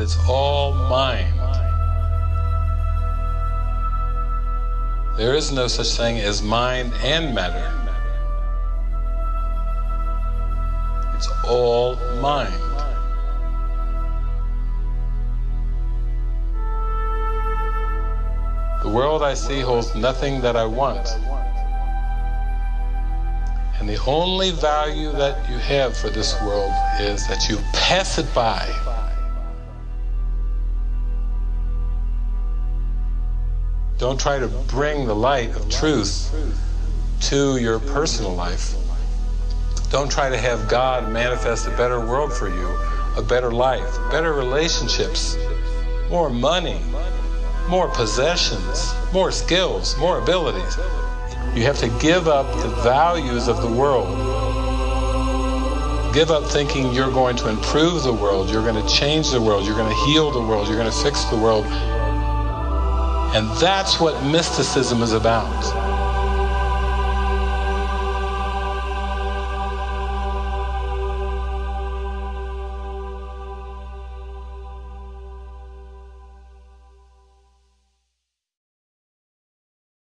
It's all mind. There is no such thing as mind and matter. It's all mind. The world I see holds nothing that I want. And the only value that you have for this world is that you pass it by. Don't try to bring the light of truth to your personal life. Don't try to have God manifest a better world for you, a better life, better relationships, more money, more possessions, more skills, more abilities. You have to give up the values of the world. Give up thinking you're going to improve the world, you're going to change the world, you're going to heal the world, you're going to fix the world. And that's what mysticism is about.